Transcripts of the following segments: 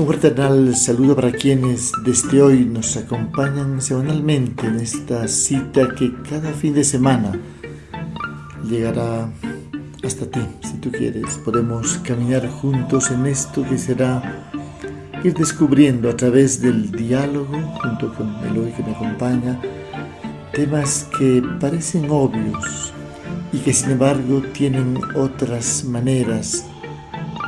Un fraternal saludo para quienes desde hoy nos acompañan semanalmente en esta cita que cada fin de semana llegará hasta ti, si tú quieres. Podemos caminar juntos en esto que será ir descubriendo a través del diálogo, junto con Eloy que me acompaña, temas que parecen obvios y que sin embargo tienen otras maneras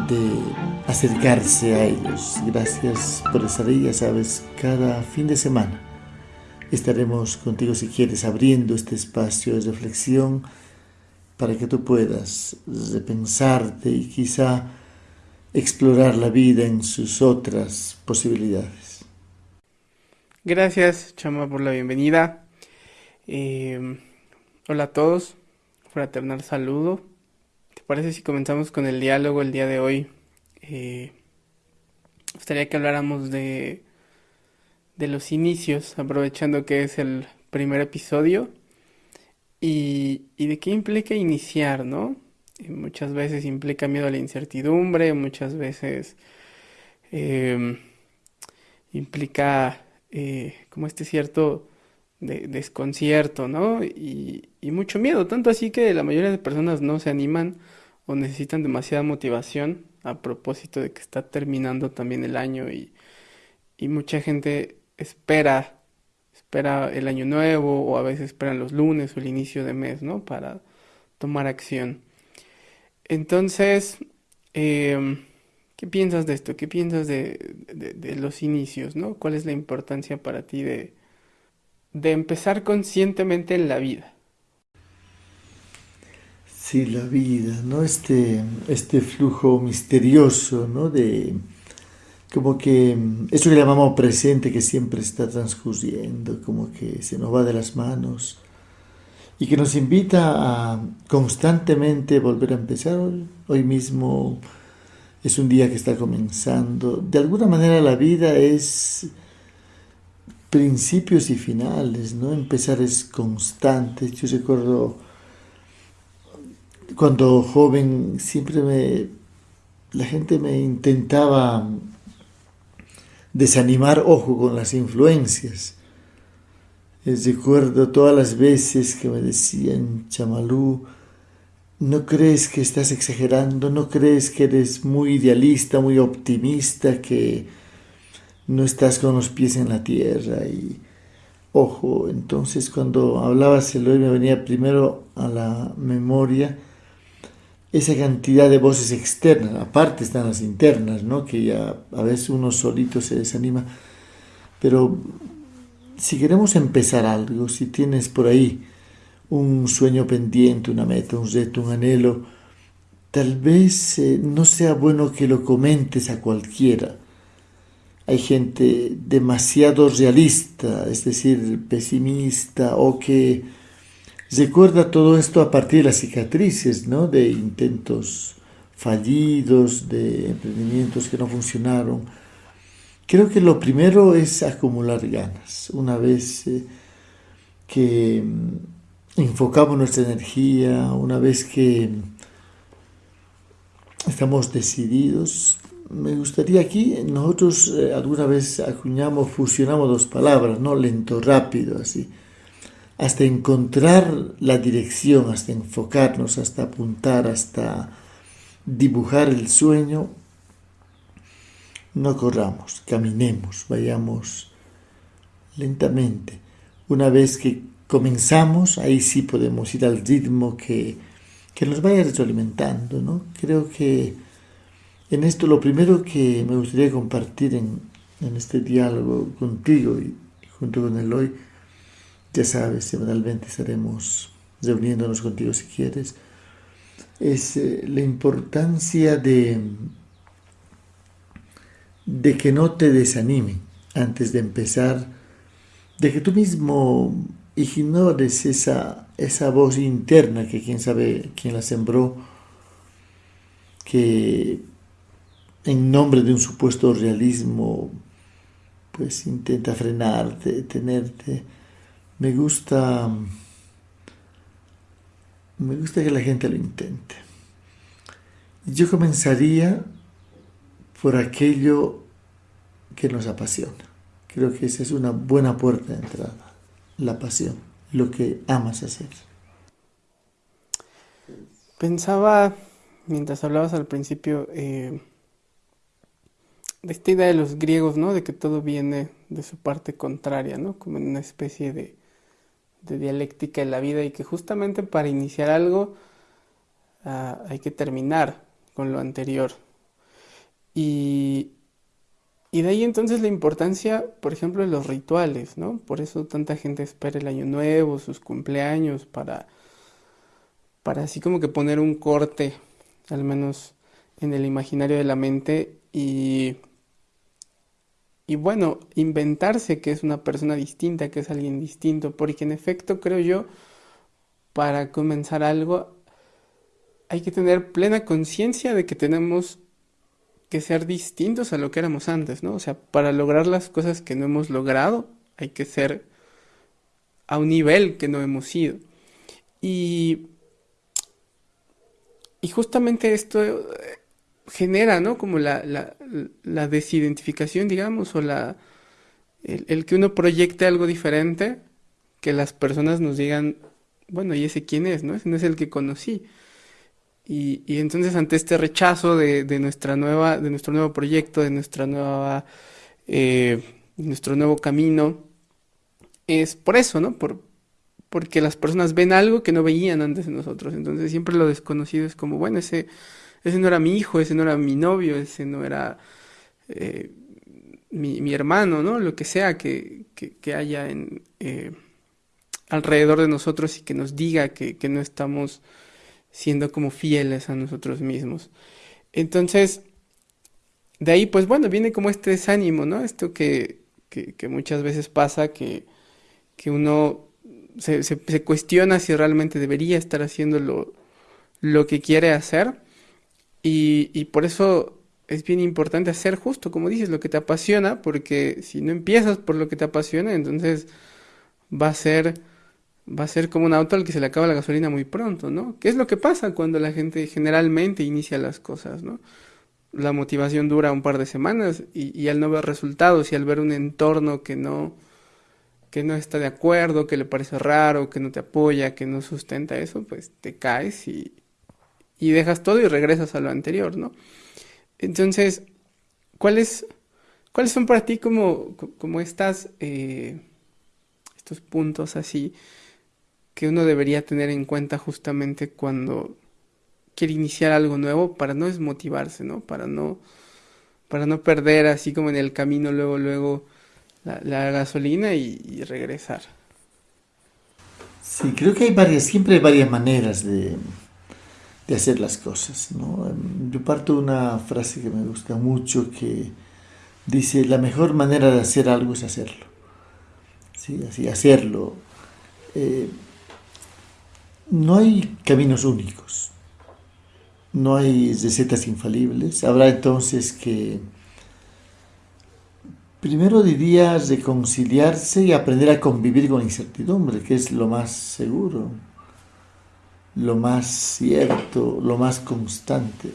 de acercarse a ellos. Gracias por estar ahí, ya sabes, cada fin de semana estaremos contigo si quieres abriendo este espacio de reflexión para que tú puedas repensarte y quizá explorar la vida en sus otras posibilidades. Gracias, Chama, por la bienvenida. Eh, hola a todos, fraternal saludo. ¿Te parece si comenzamos con el diálogo el día de hoy? Eh, gustaría que habláramos de, de los inicios, aprovechando que es el primer episodio, y, y de qué implica iniciar, ¿no? muchas veces implica miedo a la incertidumbre, muchas veces em, implica eh, como este cierto desconcierto, ¿no? Y, y, mucho miedo, tanto así que la mayoría de personas no se animan o necesitan demasiada motivación a propósito de que está terminando también el año y, y mucha gente espera, espera el año nuevo o a veces esperan los lunes o el inicio de mes, ¿no? Para tomar acción. Entonces, em, ¿qué piensas de esto? ¿Qué piensas de, de, los inicios, ¿no? ¿Cuál es la importancia para ti de, de empezar conscientemente en la vida? Sí, la vida, ¿no? Este, este flujo misterioso, ¿no? De como que eso que llamamos presente que siempre está transcurriendo, como que se nos va de las manos y que nos invita a constantemente volver a empezar. Hoy, mismo es un día que está comenzando. De alguna manera la vida es principios y finales, ¿no? Empezar es constante. Yo recuerdo cuando joven siempre me la gente me intentaba desanimar, ojo, con las influencias. Recuerdo todas las veces que me decían, Chamalú, ¿no crees que estás exagerando? ¿No crees que eres muy idealista, muy optimista, que no estás con los pies en la tierra? Y ojo, entonces cuando hablabas el hoy me venía primero a la memoria esa cantidad de voces externas, aparte están las internas, ¿no? que ya a veces uno solito se desanima, pero si queremos empezar algo, si tienes por ahí un sueño pendiente, una meta, un reto, un anhelo, tal vez eh, no sea bueno que lo comentes a cualquiera. Hay gente demasiado realista, es decir, pesimista, o que recuerda todo esto a partir de las cicatrices, ¿no? De intentos fallidos, de emprendimientos que no funcionaron Creo que lo primero es acumular ganas. Una vez eh, que mm, enfocamos nuestra energía, una vez que estamos decididos, me gustaría aquí, nosotros eh, alguna vez acuñamos, fusionamos dos palabras, ¿no? Lento, rápido, así. Hasta encontrar la dirección, hasta enfocarnos, hasta apuntar, hasta dibujar el sueño, no corramos, caminemos, vayamos lentamente. Una vez que comenzamos, ahí sí podemos ir al ritmo que, nos vaya retroalimentando, ¿no? Creo que en esto lo primero que me gustaría compartir en, este diálogo contigo y, junto con Eloy, ya sabes, semanalmente estaremos reuniéndonos contigo si quieres, es eh, la importancia de de que no te desanimen antes de empezar, de que tú mismo ignores esa, esa voz interna que quién sabe quién la sembró, que en nombre de un supuesto realismo, pues intenta frenarte, tenerte. Me gusta, me gusta que la gente lo intente. Yo comenzaría por aquello que nos apasiona. Creo que esa es una buena puerta de entrada, la pasión, lo que amas hacer. Pensaba, mientras hablabas al principio, eh, de esta idea de los griegos, ¿no? De que todo viene de su parte contraria, ¿no? Como en una especie de, de dialéctica en la vida y que justamente para iniciar algo ah, hay que terminar con lo anterior. Y, y de ahí entonces la importancia, por ejemplo, de los rituales, ¿no? Por eso tanta gente espera el año nuevo, sus cumpleaños, para, para así como que poner un corte, al menos en el imaginario de la mente, y, y bueno, inventarse que es una persona distinta, que es alguien distinto, porque en efecto creo yo, para comenzar algo, hay que tener plena conciencia de que tenemos que ser distintos a lo que éramos antes, ¿no? O sea, para lograr las cosas que no hemos logrado, hay que ser a un nivel que no hemos ido. Y, y justamente esto genera, ¿no? Como la, la, desidentificación, digamos, o la, el, que uno proyecte algo diferente, que las personas nos digan, bueno, ¿y ese quién es? ¿No? Ese no es el que conocí. Y, entonces ante este rechazo de, nuestra nueva, de nuestro nuevo proyecto, de nuestra nueva, eh, nuestro nuevo camino, es por eso, ¿no? Por, porque las personas ven algo que no veían antes de nosotros. Entonces siempre lo desconocido es como, bueno, ese, ese no era mi hijo, ese no era mi novio, ese no era eh, mi, hermano, ¿no? Lo que sea que, haya en, eh, alrededor de nosotros y que nos diga que, que no estamos siendo como fieles a nosotros mismos. Entonces, de ahí, pues bueno, viene como este desánimo, ¿no? Esto que, que, muchas veces pasa, que, que uno se, se, cuestiona si realmente debería estar haciendo lo, lo que quiere hacer. Y, y, por eso es bien importante hacer justo, como dices, lo que te apasiona, porque si no empiezas por lo que te apasiona, entonces va a ser va a ser como un auto al que se le acaba la gasolina muy pronto, ¿no? ¿Qué es lo que pasa cuando la gente generalmente inicia las cosas, ¿no? La motivación dura un par de semanas y, al no ver resultados y al ver un entorno que no, que no está de acuerdo, que le parece raro, que no te apoya, que no sustenta eso, pues te caes y, y dejas todo y regresas a lo anterior, ¿no? Entonces, ¿cuáles, cuáles son para ti como, como estas, eh, estos puntos así que uno debería tener en cuenta justamente cuando quiere iniciar algo nuevo para no desmotivarse, ¿no? Para no, para no perder así como en el camino luego, luego la, gasolina y, regresar. Sí, creo que hay varias, siempre hay varias maneras de, de hacer las cosas, ¿no? Yo parto de una frase que me gusta mucho que dice, la mejor manera de hacer algo es hacerlo. Sí, así, hacerlo. Eh, no hay caminos únicos, no hay recetas infalibles. Habrá entonces que, primero diría, reconciliarse y aprender a convivir con incertidumbre, que es lo más seguro, lo más cierto, lo más constante.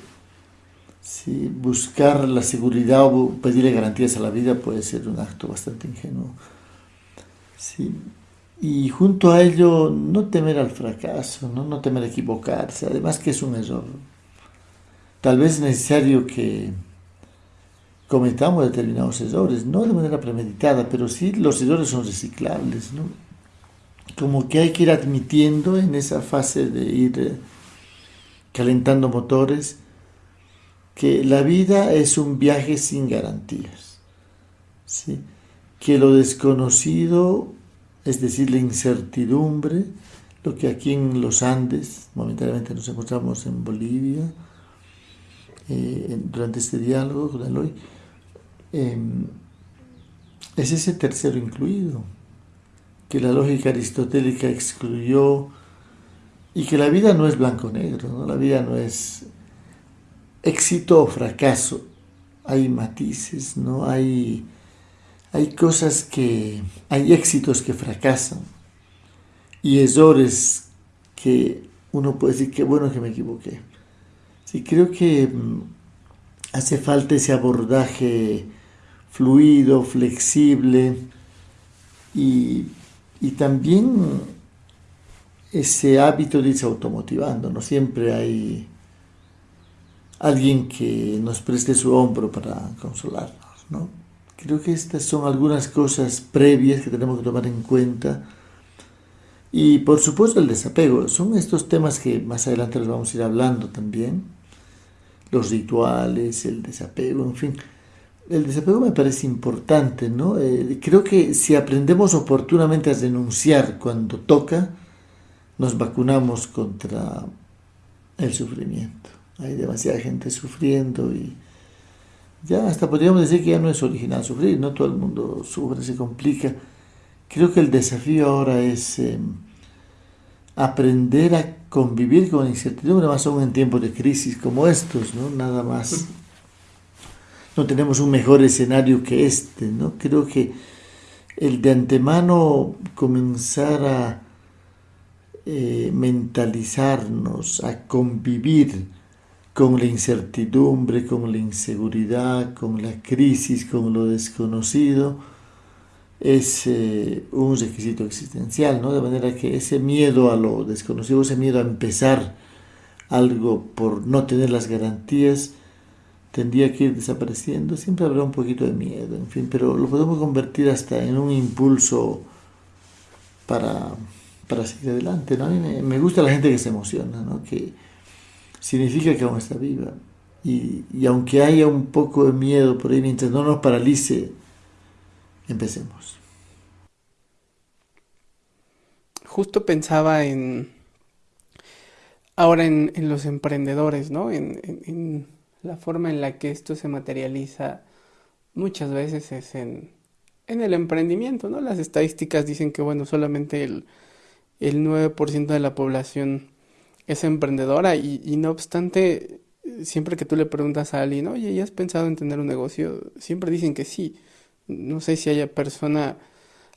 Sí, buscar la seguridad o pedirle garantías a la vida puede ser un acto bastante ingenuo. Y junto a ello no temer al fracaso, ¿no? no temer equivocarse, además que es un error. Tal vez es necesario que cometamos determinados errores, no de manera premeditada, pero sí los errores son reciclables, ¿no? Como que hay que ir admitiendo en esa fase de ir eh, calentando motores que la vida es un viaje sin garantías, ¿sí? que lo desconocido es decir, la incertidumbre, lo que aquí en los Andes, momentáneamente nos encontramos en Bolivia, eh, durante este diálogo con hoy, em, es ese tercero incluido, que la lógica aristotélica excluyó y que la vida no es blanco-negro, ¿no? la vida no es éxito o fracaso, hay matices, no hay hay cosas que, hay éxitos que fracasan y errores que uno puede decir que bueno que me equivoqué. Sí, creo que mm, hace falta ese abordaje fluido, flexible y, y también ese hábito de irse automotivando, ¿no? Siempre hay alguien que nos preste su hombro para consolarnos, ¿no? Creo que estas son algunas cosas previas que tenemos que tomar en cuenta. Y por supuesto el desapego, son estos temas que más adelante los vamos a ir hablando también. Los rituales, el desapego, en fin. El desapego me parece importante, ¿no? Eh, creo que si aprendemos oportunamente a denunciar cuando toca, nos vacunamos contra el sufrimiento. Hay demasiada gente sufriendo y ya hasta podríamos decir que ya no es original sufrir, no todo el mundo sufre, se complica. Creo que el desafío ahora es em, aprender a convivir con incertidumbre, más aún en tiempos de crisis como estos, ¿no? Nada más. No tenemos un mejor escenario que este, ¿no? Creo que el de antemano comenzar a eh, mentalizarnos, a convivir con la incertidumbre, con la inseguridad, con la crisis, con lo desconocido, es eh, un requisito existencial, ¿no? De manera que ese miedo a lo desconocido, ese miedo a empezar algo por no tener las garantías, tendría que ir desapareciendo. Siempre habrá un poquito de miedo, en fin, pero lo podemos convertir hasta en un impulso para, para seguir adelante, ¿no? A mí me, me gusta la gente que se emociona, ¿no? Que, significa que aún está viva. Y, y, aunque haya un poco de miedo por ahí, mientras no nos paralice, empecemos. Justo pensaba en ahora en, en los emprendedores, ¿no? La forma en la que esto se materializa muchas veces es en, en el emprendimiento, ¿no? Las estadísticas dicen que, bueno, solamente el, el 9% de la población es emprendedora y, y, no obstante, siempre que tú le preguntas a alguien, oye, ¿ya has pensado en tener un negocio? Siempre dicen que sí. No sé si haya persona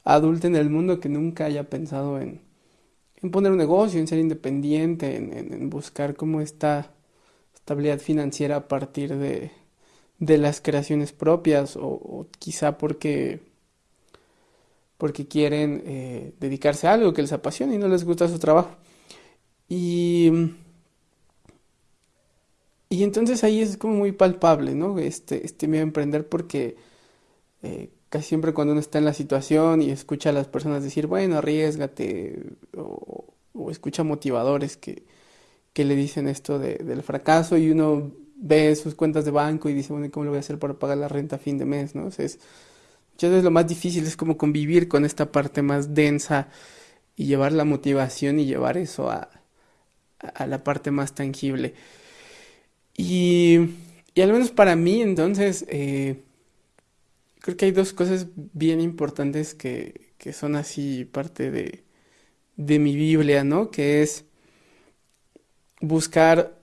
adulta en el mundo que nunca haya pensado en, en poner un negocio, en ser independiente, en, en, en buscar cómo está estabilidad financiera a partir de, de las creaciones propias o, quizá porque porque quieren eh, dedicarse a algo que les apasiona y no les gusta su trabajo. Y, y entonces ahí es como muy palpable, ¿no? Este, este miedo a emprender porque eh, casi siempre cuando uno está en la situación y escucha a las personas decir, bueno, arriesgate, o escucha motivadores que, que le dicen esto de, del fracaso y uno ve sus cuentas de banco y dice, bueno, ¿cómo lo voy a hacer para pagar la renta a fin de mes, no? Es, muchas veces lo más difícil es como convivir con esta parte más densa y llevar la motivación y llevar eso a, a la parte más tangible. Y, y al menos para mí, entonces, eh, creo que hay dos cosas bien importantes que, que son así parte de, de mi Biblia, ¿no? Que es buscar,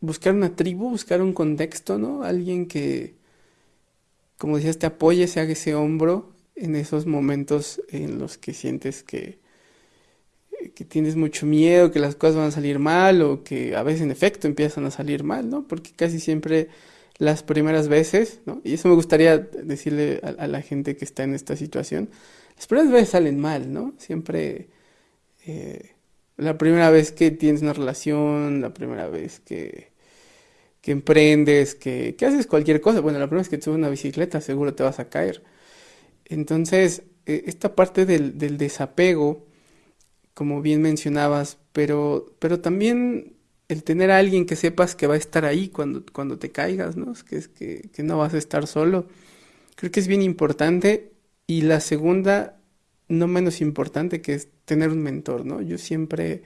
buscar una tribu, buscar un contexto, ¿no? Alguien que, como decías, te apoye, se haga ese hombro en esos momentos en los que sientes que, que tienes mucho miedo, que las cosas van a salir mal o que a veces en efecto empiezan a salir mal, ¿no? Porque casi siempre las primeras veces, ¿no? Y eso me gustaría decirle a, la gente que está en esta situación, las primeras veces salen mal, ¿no? Siempre eh, la primera vez que tienes una relación, la primera vez que, que emprendes, que, que haces cualquier cosa, bueno, la primera vez que te subes una bicicleta seguro te vas a caer. Entonces, eh, esta parte del, del desapego, como bien mencionabas, pero, pero también el tener a alguien que sepas que va a estar ahí cuando, cuando te caigas, ¿no? Que, que, que no vas a estar solo. Creo que es bien importante. Y la segunda, no menos importante, que es tener un mentor, ¿no? Yo siempre,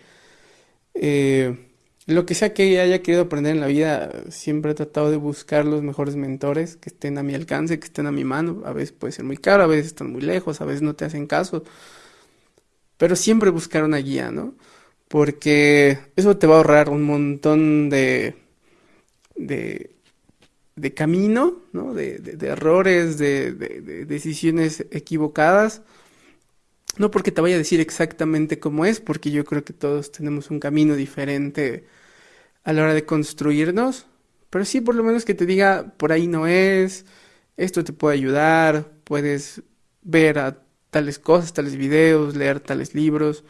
eh, lo que sea que haya querido aprender en la vida, siempre he tratado de buscar los mejores mentores que estén a mi alcance, que estén a mi mano. A veces puede ser muy caro, a veces están muy lejos, a veces no te hacen caso pero siempre buscar una guía, ¿no? Porque eso te va a ahorrar un montón de, de, de camino, ¿no? De, de, de errores, de, decisiones equivocadas. No porque te vaya a decir exactamente cómo es, porque yo creo que todos tenemos un camino diferente a la hora de construirnos, pero sí por lo menos que te diga por ahí no es, esto te puede ayudar, puedes ver a tales cosas, tales videos, leer tales libros.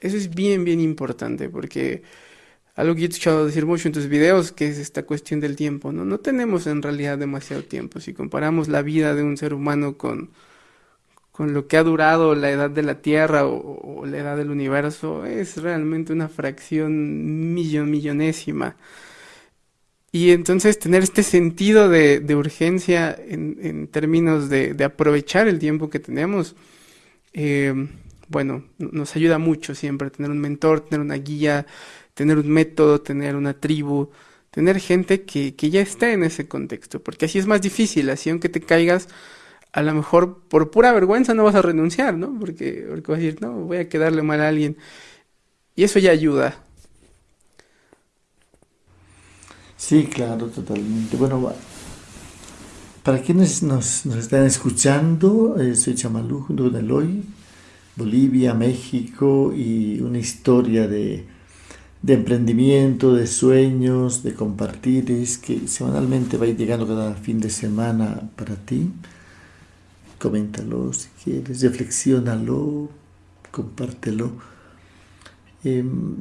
Eso es bien, bien importante porque algo que he escuchado decir mucho en tus videos, que es esta cuestión del tiempo, ¿no? No tenemos en realidad demasiado tiempo. Si comparamos la vida de un ser humano con, con lo que ha durado la edad de la Tierra o, la edad del universo, es realmente una fracción millon, millonésima. Y entonces tener este sentido de, urgencia en, términos de, de, aprovechar el tiempo que tenemos, eh, bueno, nos ayuda mucho siempre tener un mentor, tener una guía, tener un método, tener una tribu, tener gente que, que ya está en ese contexto, porque así es más difícil, así aunque te caigas, a lo mejor por pura vergüenza no vas a renunciar, ¿no? Porque, porque vas a decir, no, voy a quedarle mal a alguien. Y eso ya ayuda. Sí, claro, totalmente. Bueno, para quienes nos, nos están escuchando, eh, soy Chamalú junto con Eloy, Bolivia, México y una historia de, de emprendimiento, de sueños, de compartir, es que semanalmente va a ir llegando cada fin de semana para ti. Coméntalo si quieres, reflexiónalo, compártelo. Em,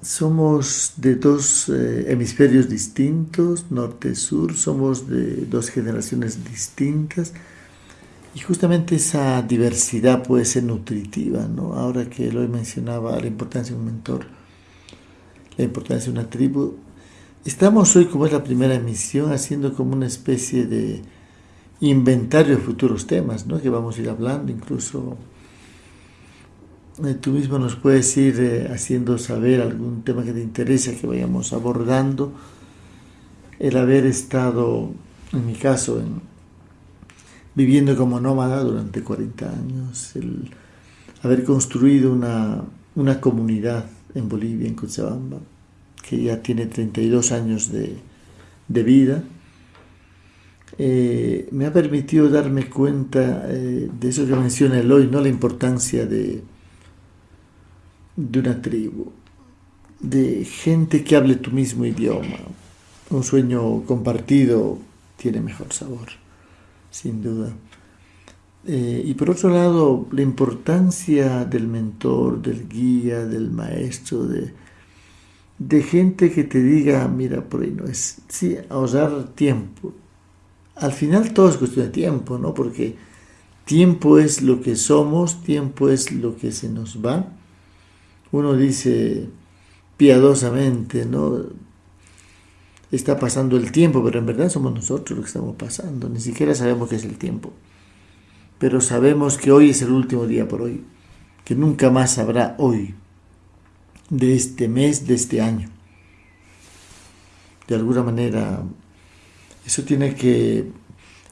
somos de dos eh, hemisferios distintos, norte-sur, somos de dos generaciones distintas y justamente esa diversidad puede ser nutritiva, ¿no? Ahora que lo mencionaba, la importancia de un mentor, la importancia de una tribu, estamos hoy, como es la primera emisión, haciendo como una especie de inventario de futuros temas, ¿no? Que vamos a ir hablando, incluso eh, tú mismo nos puedes ir eh, haciendo saber algún tema que te interesa que vayamos abordando. El haber estado, en mi caso, viviendo como nómada durante 40 años, el haber construido una, una comunidad en Bolivia, en Cochabamba, que ya tiene 32 años de, de vida, eh, me ha permitido darme cuenta de eso que menciona Eloy, ¿no? la importancia de, de una tribu, de gente que hable tu mismo idioma. Un sueño compartido tiene mejor sabor, sin duda. Eh, y por otro lado, la importancia del mentor, del guía, del maestro, de, de gente que te diga, mira, por ahí no es, sí, ahorrar tiempo. Al final todo es cuestión de tiempo, ¿no? Porque tiempo es lo que somos, tiempo es lo que se nos va uno dice piadosamente, ¿no? Está pasando el tiempo, pero en verdad somos nosotros los que estamos pasando. Ni siquiera sabemos qué es el tiempo. Pero sabemos que hoy es el último día por hoy, que nunca más habrá hoy, de este mes, de este año. De alguna manera, eso tiene que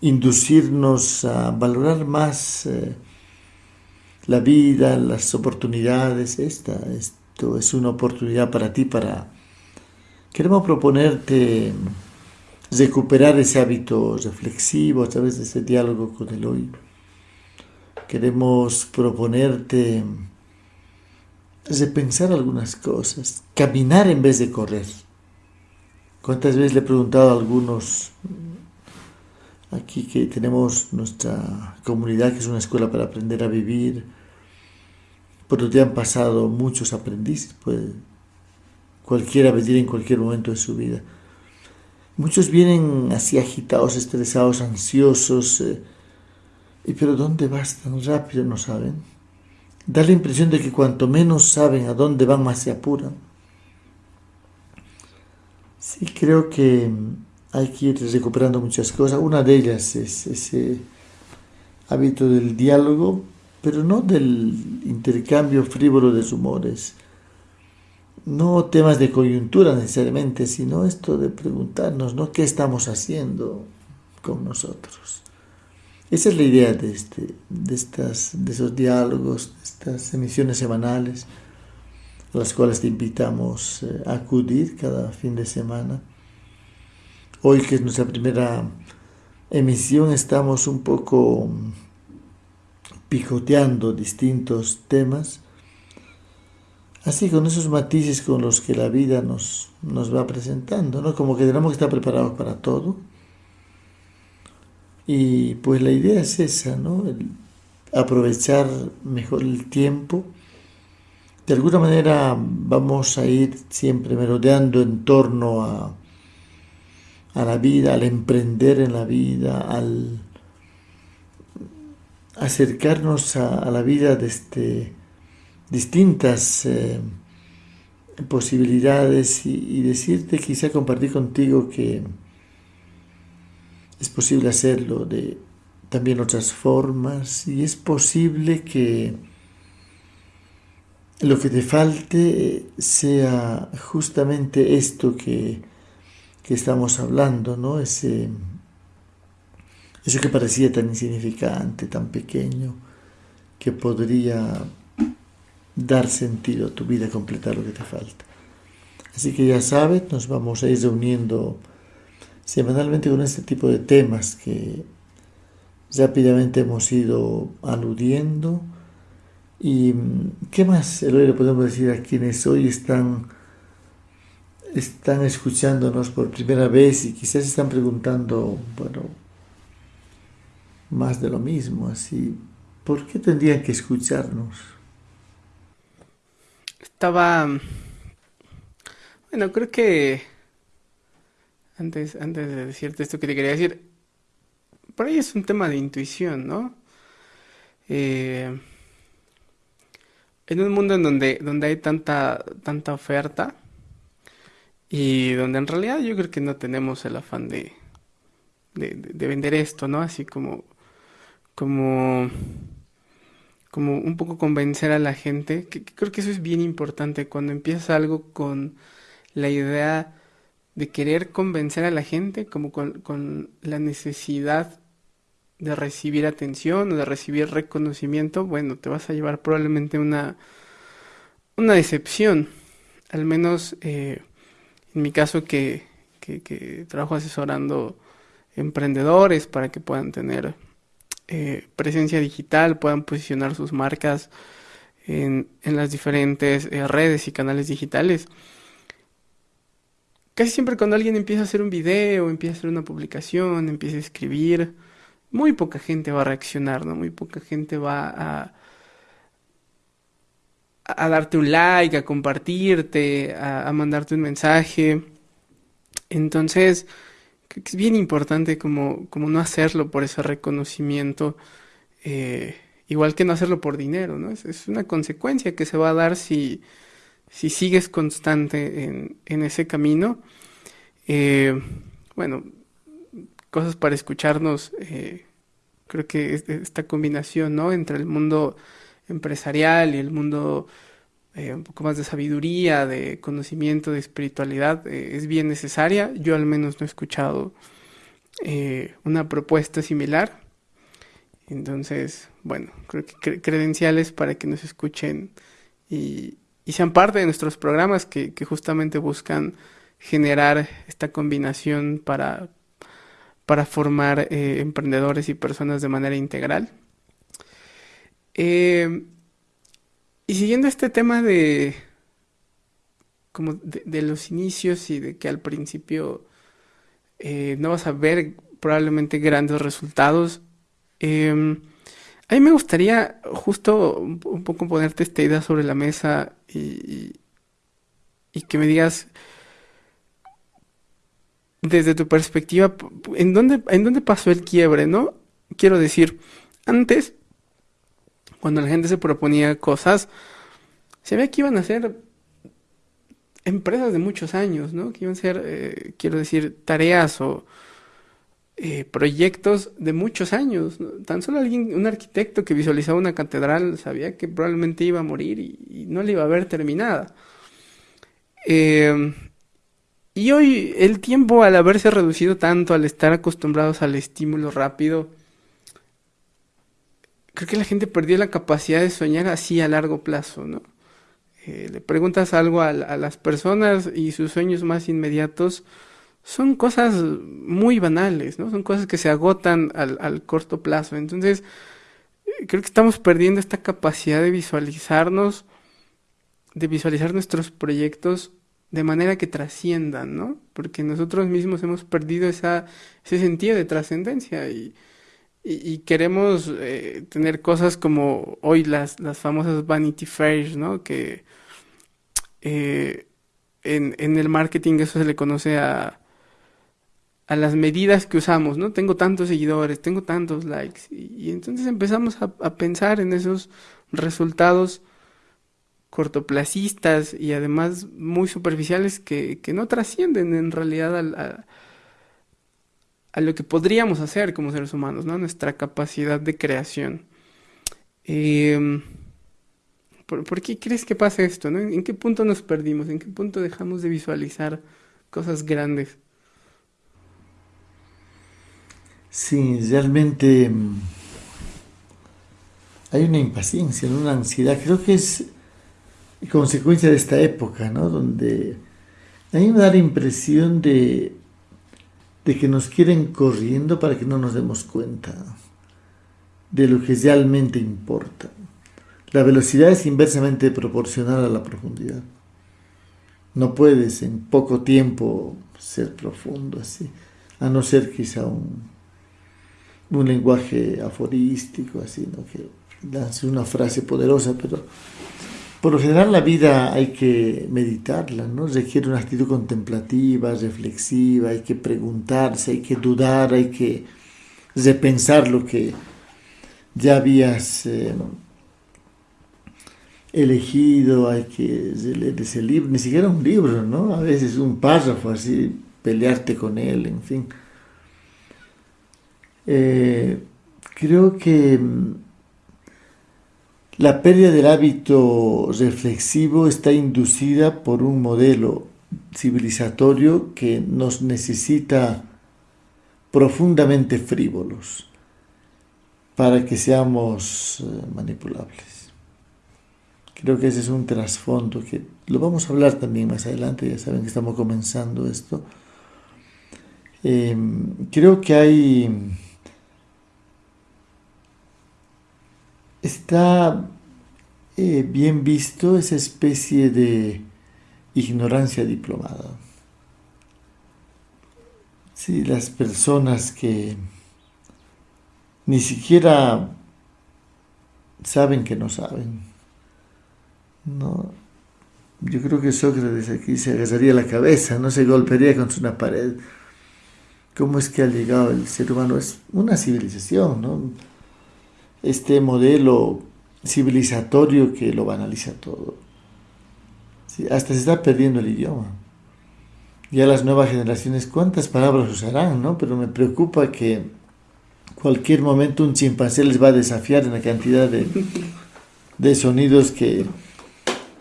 inducirnos a valorar más. Eh, la vida, las oportunidades, esta, esto es una oportunidad para ti para... Queremos proponerte recuperar ese hábito reflexivo a través de ese diálogo con el hoy. Queremos proponerte repensar algunas cosas, caminar en vez de correr. ¿Cuántas veces le he preguntado a algunos aquí que tenemos nuestra comunidad, que es una escuela para aprender a vivir, por donde han pasado muchos aprendices, puede cualquiera venir en cualquier momento de su vida. Muchos vienen así agitados, estresados, ansiosos, eh, y pero ¿dónde vas tan rápido? No saben. Da la impresión de que cuanto menos saben a dónde van, más se apuran. Sí, creo que hay que ir recuperando muchas cosas. Una de ellas es ese hábito del diálogo, pero no del intercambio frívolo de rumores. No temas de coyuntura necesariamente, sino esto de preguntarnos, ¿no? ¿Qué estamos haciendo con nosotros? Esa es la idea de, este, de, estas, de esos diálogos, de estas emisiones semanales, a las cuales te invitamos eh, a acudir cada fin de semana Hoy que es nuestra primera emisión estamos un poco picoteando distintos temas, así con esos matices con los que la vida nos, nos va presentando, ¿no? Como que tenemos que estar preparados para todo, Y pues la idea es esa, ¿no? aprovechar mejor el tiempo. De alguna manera vamos a ir siempre merodeando en torno a, a la vida, al emprender en la vida, al acercarnos a, la vida desde distintas eh, posibilidades y, decirte, quizá compartir contigo que es posible hacerlo de también otras formas y es posible que lo que te falte sea justamente esto que, que estamos hablando, ¿no? Ese, eso que parecía tan insignificante, tan pequeño, que podría dar sentido a tu vida, completar lo que te falta. Así que ya sabes, nos vamos a ir reuniendo semanalmente con este tipo de temas que rápidamente hemos ido aludiendo. ¿Y qué más, le podemos decir a quienes hoy están, están escuchándonos por primera vez y quizás están preguntando, bueno, más de lo mismo, así, ¿por qué tendrían que escucharnos? Estaba, bueno, creo que antes, antes de decirte esto que te quería decir, por ahí es un tema de intuición, ¿no? Eh, en un mundo en donde, donde hay tanta, tanta oferta y donde en realidad yo creo que no tenemos el afán de, de, vender esto, ¿no? Así como, como, como un poco convencer a la gente, que, creo que eso es bien importante cuando empiezas algo con la idea de querer convencer a la gente, como con, con la necesidad de recibir atención o de recibir reconocimiento, bueno, te vas a llevar probablemente una, una decepción. Al menos eh, en mi caso que, que, trabajo asesorando emprendedores para que puedan tener eh, presencia digital, puedan posicionar sus marcas en, en las diferentes eh, redes y canales digitales. Casi siempre cuando alguien empieza a hacer un video, empieza a hacer una publicación, empieza a escribir, muy poca gente va a reaccionar, ¿no? Muy poca gente va a, a darte un like, a compartirte, a, mandarte un mensaje. Entonces, es bien importante como, como no hacerlo por ese reconocimiento, eh, igual que no hacerlo por dinero, ¿no? Es, una consecuencia que se va a dar si, si sigues constante en, en ese camino. Eh, bueno, cosas para escucharnos. Eh, creo que esta combinación, ¿no? Entre el mundo empresarial y el mundo eh, un poco más de sabiduría, de conocimiento, de espiritualidad, eh, es bien necesaria. Yo al menos no he escuchado una propuesta similar. Entonces, bueno, creo que credenciales para que nos escuchen y, sean parte de nuestros programas que justamente buscan generar esta combinación para para formar eh, emprendedores y personas de manera integral. Eh, y siguiendo este tema de como de, los inicios y de que al principio eh, no vas a ver probablemente grandes resultados, em, a mí me gustaría justo un, poco ponerte esta idea sobre la mesa y, y que me digas desde tu perspectiva, ¿en dónde, ¿en dónde pasó el quiebre, no? Quiero decir, antes, cuando la gente se proponía cosas, se veía que iban a ser empresas de muchos años, ¿no? Que iban a ser, eh, quiero decir, tareas o eh, proyectos de muchos años. Tan solo alguien, un arquitecto que visualizaba una catedral sabía que probablemente iba a morir y, y no le iba a ver terminada. Eh, y hoy el tiempo al haberse reducido tanto, al estar acostumbrados al estímulo rápido, creo que la gente perdió la capacidad de soñar así a largo plazo, ¿no? Eh, le preguntas algo a, las personas y sus sueños más inmediatos son cosas muy banales, ¿no? Son cosas que se agotan al, al corto plazo. Entonces, eh, creo que estamos perdiendo esta capacidad de visualizarnos, de visualizar nuestros proyectos de manera que trasciendan, ¿no? Porque nosotros mismos hemos perdido ese sentido de trascendencia y queremos eh, tener cosas como hoy las, las famosas Vanity Fairs, ¿no? Que eh, en, en, el marketing eso se le conoce a, a las medidas que usamos, ¿no? Tengo tantos seguidores, tengo tantos likes. Y, entonces empezamos a, pensar en esos resultados cortoplacistas y además muy superficiales que, que no trascienden en realidad a, lo que podríamos hacer como seres humanos, ¿no? Nuestra capacidad de creación. Eh, ¿Por, qué crees que pasa esto? ¿no? ¿En qué punto nos perdimos? ¿En qué punto dejamos de visualizar cosas grandes? Sí, realmente mm, hay una impaciencia, una ansiedad. Creo que es consecuencia de esta época, ¿no? Donde a mí me da la impresión de, de que nos quieren corriendo para que no nos demos cuenta de lo que realmente importa. La velocidad es inversamente proporcional a la profundidad. No puedes en poco tiempo ser profundo así, a no ser quizá un, un lenguaje aforístico, así, ¿no? que lance una frase poderosa, pero por lo general la vida hay que meditarla, ¿no? Requiere una actitud contemplativa, reflexiva, hay que preguntarse, hay que dudar, hay que repensar lo que ya habías eh, elegido, hay que leer ese libro, ni siquiera un libro, ¿no? A veces un párrafo así, pelearte con él, en fin. Eh, creo que mm, la pérdida del hábito reflexivo está inducida por un modelo civilizatorio que nos necesita profundamente frívolos para que seamos eh, manipulables. Creo que ese es un trasfondo que lo vamos a hablar también más adelante, ya saben que estamos comenzando esto. Em, creo que hay... Está eh, bien visto esa especie de ignorancia diplomada. Sí, las personas que ni siquiera saben que no saben no, yo creo que Sócrates aquí se agarraría la cabeza, no se golpearía contra una pared. ¿Cómo es que ha llegado el ser humano? Es una civilización, ¿no? Este modelo civilizatorio que lo banaliza todo. hasta se está perdiendo el idioma. Ya las nuevas generaciones, ¿cuántas palabras usarán, no? Pero me preocupa que cualquier momento un chimpancé les va a desafiar en la cantidad de, de sonidos que,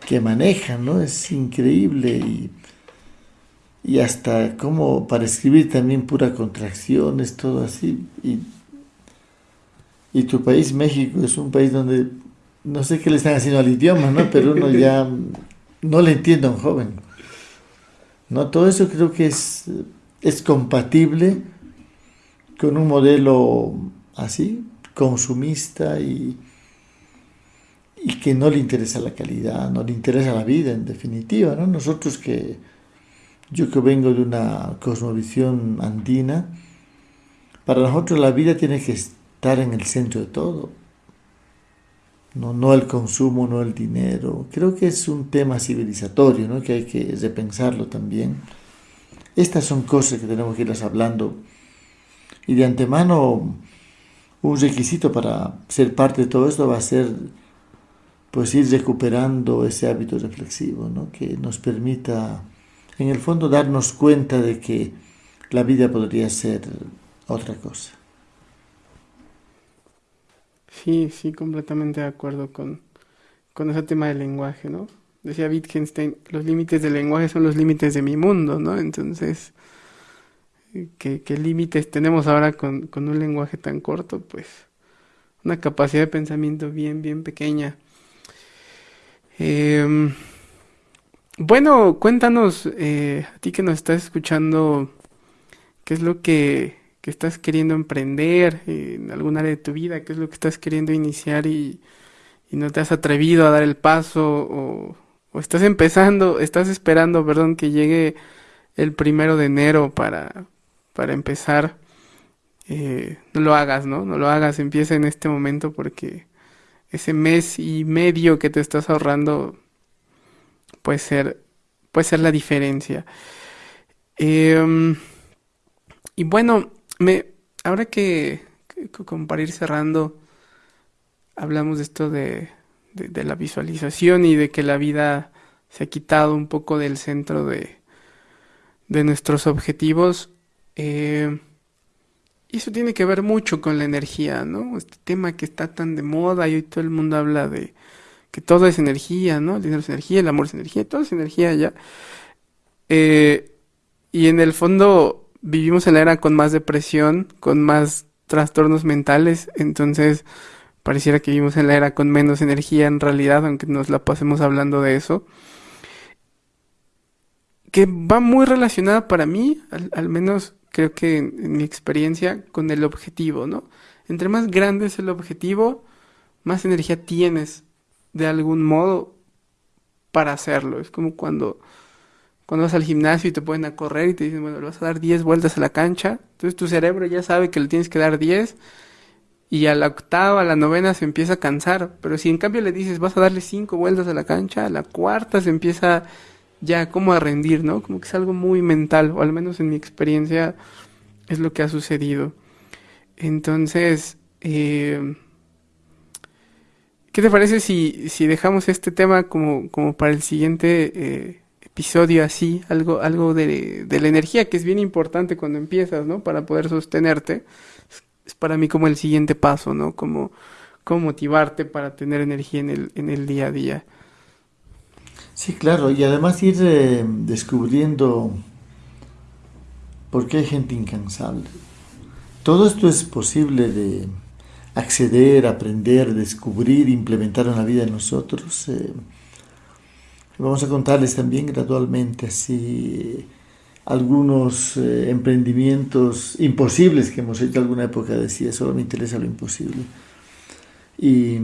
que manejan, ¿no? Es increíble y, y hasta como para escribir también pura contracción, es todo así. Y tu país, México, es un país donde no sé qué le están haciendo al idioma, ¿no? Pero uno ya no le entiende a un joven. ¿No? Todo eso creo que es, es compatible con un modelo así, consumista y, y que no le interesa la calidad, no le interesa la vida en definitiva, ¿no? Nosotros que, yo que vengo de una cosmovisión andina, para nosotros la vida tiene que estar en el centro de todo, no, no el consumo, no el dinero. Creo que es un tema civilizatorio, ¿no? Que hay que repensarlo también. Estas son cosas que tenemos que irlas hablando y de antemano un requisito para ser parte de todo esto va a ser pues ir recuperando ese hábito reflexivo, ¿no? que nos permita, en el fondo, darnos cuenta de que la vida podría ser otra cosa. Sí, sí, completamente de acuerdo con, con ese tema del lenguaje, ¿no? Decía Wittgenstein, los límites del lenguaje son los límites de mi mundo, ¿no? Entonces, ¿qué, qué límites tenemos ahora con, con un lenguaje tan corto? Pues una capacidad de pensamiento bien, bien pequeña. Em, bueno, cuéntanos, eh, a ti que nos estás escuchando, ¿qué es lo que, estás queriendo emprender en algún área de tu vida? ¿Qué es lo que estás queriendo iniciar y, no te has atrevido a dar el paso? O, estás empezando, estás esperando, perdón, que llegue el primero de enero para, para empezar eh, no lo hagas, ¿no? No lo hagas, empieza en este momento porque ese mes y medio que te estás ahorrando puede ser, puede ser la diferencia. Em, y bueno, me, ahora que, como para ir cerrando, hablamos de esto de, de, la visualización y de que la vida se ha quitado un poco del centro de, de nuestros objetivos. Eh, y eso tiene que ver mucho con la energía, ¿no? Este tema que está tan de moda y hoy todo el mundo habla de que todo es energía, ¿no? El dinero es energía, el amor es energía, todo es energía ya. Eh, y en el fondo vivimos en la era con más depresión, con más trastornos mentales, entonces pareciera que vivimos en la era con menos energía en realidad, aunque nos la pasemos hablando de eso. Que va muy relacionada para mí, al menos creo que en, mi experiencia, con el objetivo, ¿no? Entre más grande es el objetivo, más energía tienes de algún modo para hacerlo. Es como cuando, cuando vas al gimnasio y te ponen a correr y te dicen, bueno, le vas a dar 10 vueltas a la cancha. Entonces tu cerebro ya sabe que le tienes que dar 10 y a la octava, a la novena se empieza a cansar. Pero si en cambio le dices, vas a darle 5 vueltas a la cancha, a la cuarta se empieza ya como a rendir, ¿no? Como que es algo muy mental, o al menos en mi experiencia es lo que ha sucedido. Entonces, eh, ¿qué te parece si, si dejamos este tema como, como para el siguiente eh, episodio así? Algo, algo de, de, la energía que es bien importante cuando empiezas, ¿no? Para poder sostenerte. Es, para mí como el siguiente paso, ¿no? Como, como motivarte para tener energía en el, en el día a día. Sí, claro, y además ir eh, descubriendo por qué hay gente incansable. Todo esto es posible de acceder, aprender, descubrir, implementar en la vida de nosotros. Eh, vamos a contarles también gradualmente así algunos eh, emprendimientos imposibles que hemos hecho alguna época, decía, solo me interesa lo imposible. Y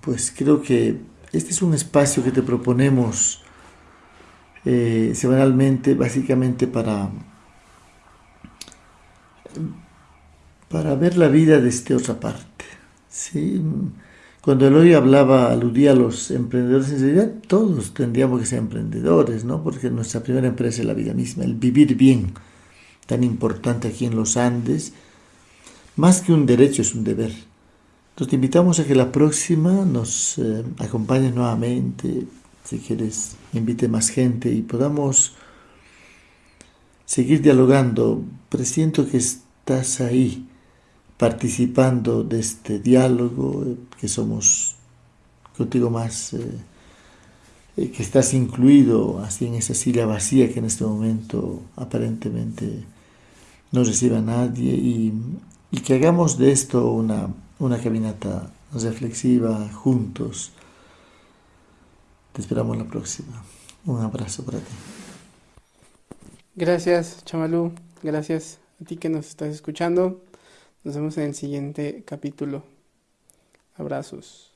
pues creo que este es un espacio que te proponemos eh, semanalmente, básicamente para, para ver la vida desde otra parte. ¿sí? Cuando Eloy hablaba, aludía a los emprendedores, en realidad todos tendríamos que ser emprendedores, ¿no? porque nuestra primera empresa es la vida misma, el vivir bien, tan importante aquí en los Andes, más que un derecho es un deber te invitamos a que la próxima nos eh, acompañes nuevamente, si quieres, invite más gente y podamos seguir dialogando. Presiento que estás ahí participando de este diálogo, eh, que somos contigo más, eh, que estás incluido así en esa silla vacía que en este momento aparentemente no recibe a nadie y, y que hagamos de esto una una caminata reflexiva juntos. Te esperamos la próxima. Un abrazo para ti. Gracias, Chamalú. Gracias a ti que nos estás escuchando. Nos vemos en el siguiente capítulo. Abrazos.